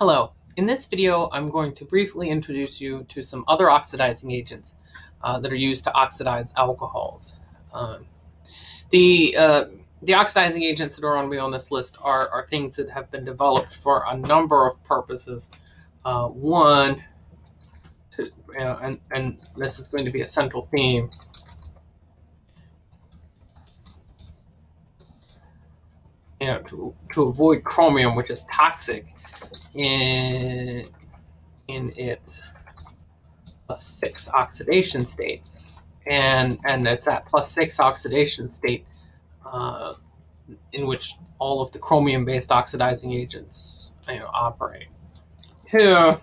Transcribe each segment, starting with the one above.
Hello. In this video, I'm going to briefly introduce you to some other oxidizing agents uh, that are used to oxidize alcohols. Um, the, uh, the oxidizing agents that are going to be on this list are, are things that have been developed for a number of purposes. Uh, one, to, and, and this is going to be a central theme, you know, to, to avoid chromium, which is toxic in, in its plus six oxidation state. And, and it's that plus six oxidation state uh, in which all of the chromium-based oxidizing agents you know, operate. Two,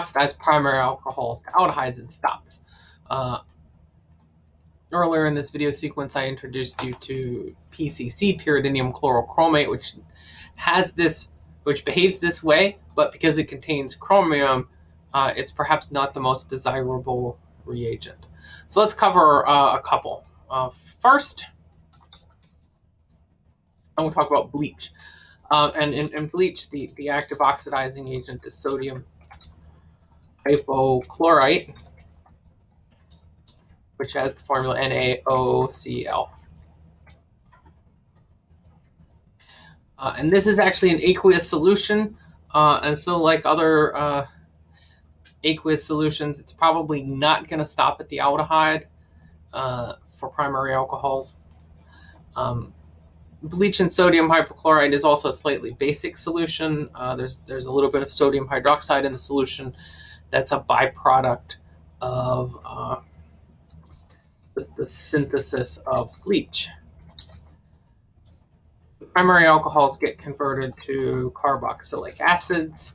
oxidize primary alcohols to aldehydes and stops. Uh, earlier in this video sequence, I introduced you to PCC, pyridinium chlorochromate, which has this, which behaves this way, but because it contains chromium, uh, it's perhaps not the most desirable reagent. So let's cover uh, a couple. Uh, first, I'm going to talk about bleach. Uh, and in, in bleach, the, the active oxidizing agent is sodium hypochlorite, which has the formula NaOCl. Uh, and this is actually an aqueous solution. Uh, and so like other uh, aqueous solutions, it's probably not going to stop at the aldehyde uh, for primary alcohols. Um, bleach and sodium hypochlorite is also a slightly basic solution. Uh, there's, there's a little bit of sodium hydroxide in the solution that's a byproduct of uh, the, the, synthesis of bleach. The primary alcohols get converted to carboxylic acids,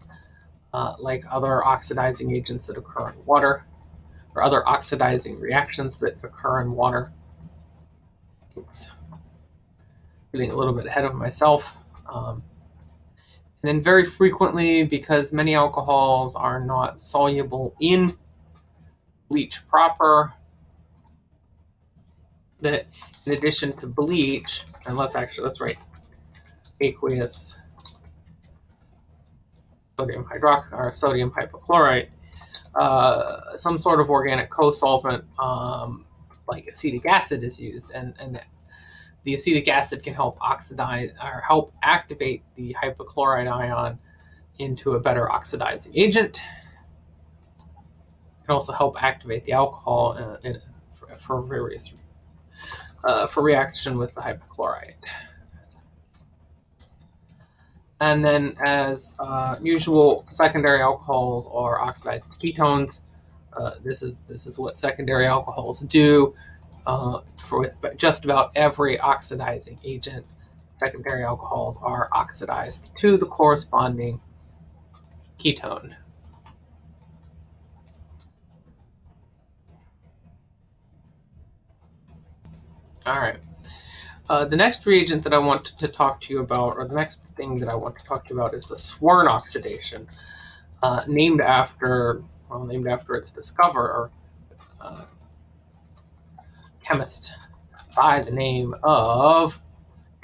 uh, like other oxidizing agents that occur in water, or other oxidizing reactions that occur in water. Oops. Getting a little bit ahead of myself. Um, and then very frequently, because many alcohols are not soluble in bleach proper, that in addition to bleach, and let's actually, let's write aqueous sodium hydroxide or sodium hypochlorite, uh, some sort of organic co-solvent um, like acetic acid is used, and, and the acetic acid can help oxidize or help activate the hypochlorite ion into a better oxidizing agent. It can also help activate the alcohol uh, in, for, for, various uh, for reaction with the hypochlorite. And then, as uh, usual, secondary alcohols are oxidized ketones. Uh, this is this is what secondary alcohols do uh, for just about every oxidizing agent, secondary alcohols are oxidized to the corresponding ketone. All right. Uh, the next reagent that I want to talk to you about, or the next thing that I want to talk to you about, is the Swern oxidation, uh, named after, well, named after its discoverer, uh, chemist by the name of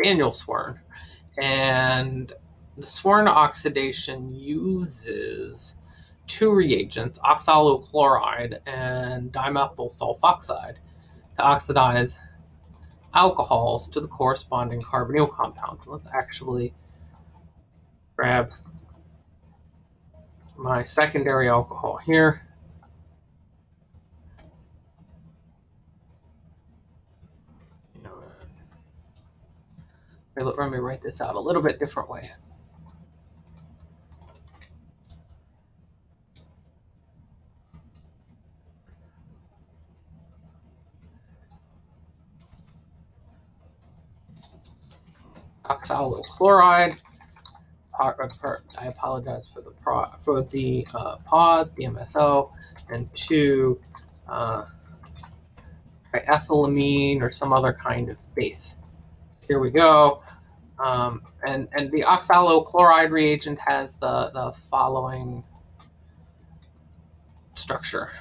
Daniel Swern. And the Swern oxidation uses two reagents, oxalyl chloride and dimethyl sulfoxide, to oxidize alcohols to the corresponding carbonyl compounds. Let's actually grab my secondary alcohol here. Let me write this out a little bit different way. Oxalyl chloride. I apologize for the pro, for the uh, pause, DMSO, and two uh, ethylamine or some other kind of base. Here we go. Um, and, and the oxalyl chloride reagent has the, the following structure.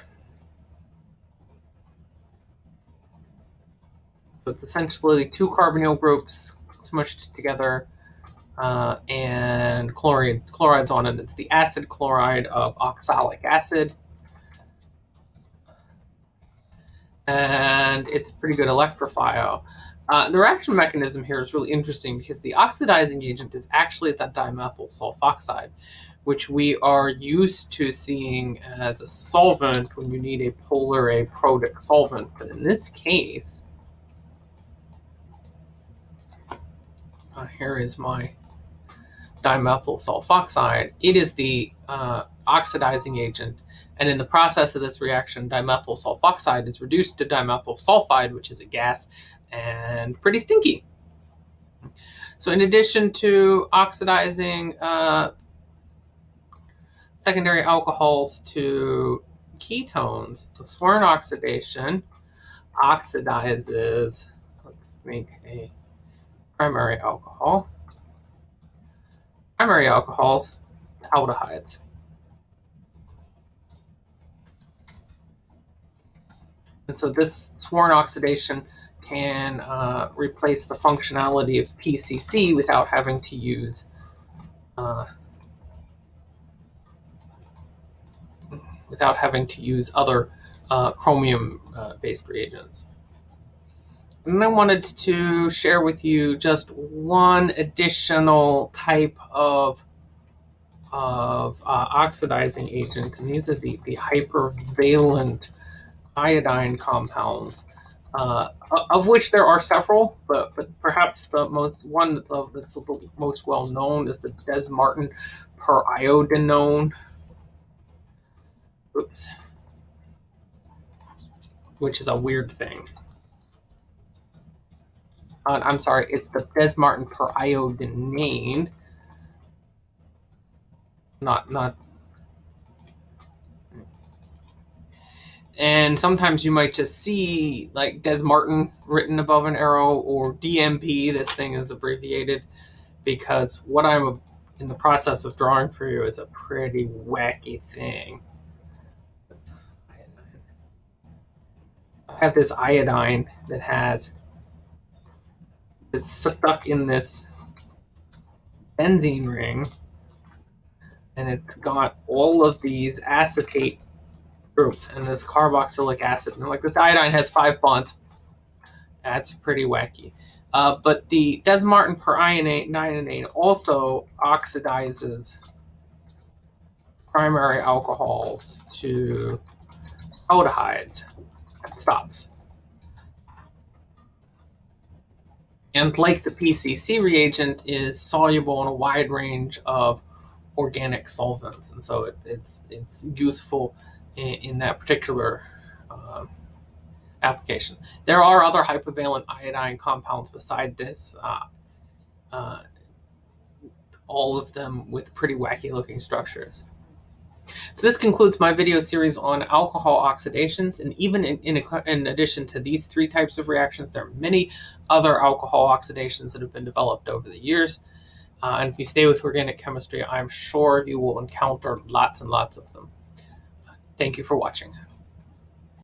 So it's essentially two carbonyl groups smushed together uh, and chloride, chlorides on it. It's the acid chloride of oxalic acid. And it's a pretty good electrophile. Uh, the reaction mechanism here is really interesting because the oxidizing agent is actually that dimethyl sulfoxide, which we are used to seeing as a solvent when you need a polar aprotic solvent. But in this case, uh, here is my dimethyl sulfoxide. It is the uh, oxidizing agent. And in the process of this reaction, dimethyl sulfoxide is reduced to dimethyl sulfide, which is a gas and pretty stinky. So in addition to oxidizing uh, secondary alcohols to ketones, the Swern oxidation oxidizes, let's make a primary alcohol, primary alcohols aldehydes. And so this Swern oxidation can uh, replace the functionality of PCC without having to use uh, without having to use other uh, chromium-based uh, reagents. And I wanted to share with you just one additional type of of uh, oxidizing agent, and these are the, the hypervalent iodine compounds uh, of which there are several, but, but perhaps the most one that's, of, that's the most well known is the Dess-Martin periodinone. Oops. Which is a weird thing. Uh, I'm sorry, it's the Dess-Martin periodinane. Not, not and sometimes you might just see like Dess Martin written above an arrow or DMP. This thing is abbreviated because what I'm in the process of drawing for you is a pretty wacky thing. I have this iodine that has it's stuck in this benzene ring and it's got all of these acetate groups and this carboxylic acid. And like this iodine has five bonds. That's pretty wacky. Uh, but the Dess-Martin periodinane also oxidizes primary alcohols to aldehydes. Stops. And like the PCC reagent is soluble in a wide range of organic solvents. And so it, it's, it's useful in, in that particular uh, application. There are other hypervalent iodine compounds beside this, uh, uh, all of them with pretty wacky looking structures. So this concludes my video series on alcohol oxidations, and even in, in, in, addition to these three types of reactions, there are many other alcohol oxidations that have been developed over the years. Uh, and if you stay with organic chemistry, I'm sure you will encounter lots and lots of them. Thank you for watching.